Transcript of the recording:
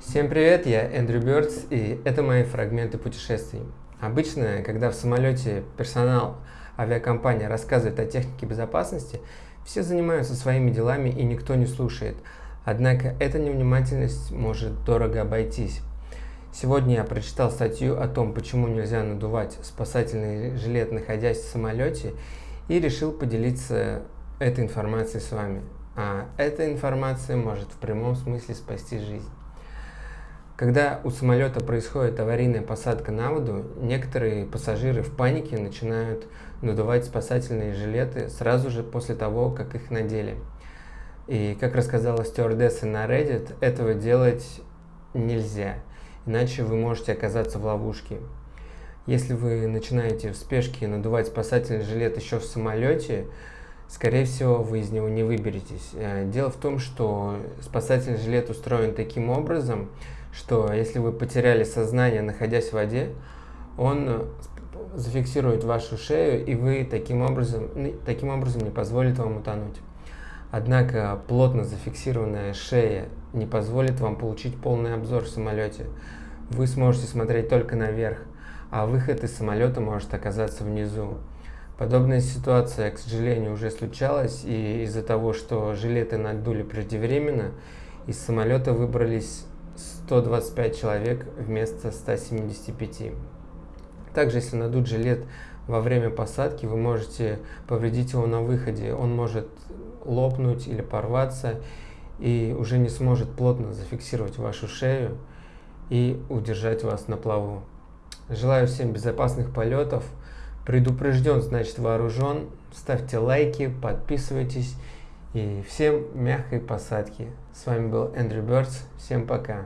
Всем привет, я Эндрю Бёрдс, и это мои фрагменты путешествий. Обычно, когда в самолете персонал авиакомпании рассказывает о технике безопасности, все занимаются своими делами и никто не слушает. Однако эта невнимательность может дорого обойтись. Сегодня я прочитал статью о том, почему нельзя надувать спасательный жилет, находясь в самолете, и решил поделиться этой информацией с вами. А эта информация может в прямом смысле спасти жизнь. Когда у самолета происходит аварийная посадка на воду, некоторые пассажиры в панике начинают надувать спасательные жилеты сразу же после того, как их надели. И, как рассказала стюардесса на Reddit, этого делать нельзя, иначе вы можете оказаться в ловушке. Если вы начинаете в спешке надувать спасательный жилет еще в самолете, скорее всего, вы из него не выберетесь. Э, дело в том, что спасательный жилет устроен таким образом, что если вы потеряли сознание, находясь в воде, он э, зафиксирует вашу шею, и вы таким образом, таким образом не позволит вам утонуть. Однако плотно зафиксированная шея не позволит вам получить полный обзор в самолете. Вы сможете смотреть только наверх, а выход из самолета может оказаться внизу. Подобная ситуация, к сожалению, уже случалась, и из-за того, что жилеты надули преждевременно, из самолета выбрались 125 человек вместо 175. Также, если надуть жилет во время посадки, вы можете повредить его на выходе. Он может лопнуть или порваться и уже не сможет плотно зафиксировать вашу шею и удержать вас на плаву. Желаю всем безопасных полетов. Предупрежден, значит вооружен. Ставьте лайки, подписывайтесь и всем мягкой посадки. С вами был Эндрю Бёрдс. Всем пока.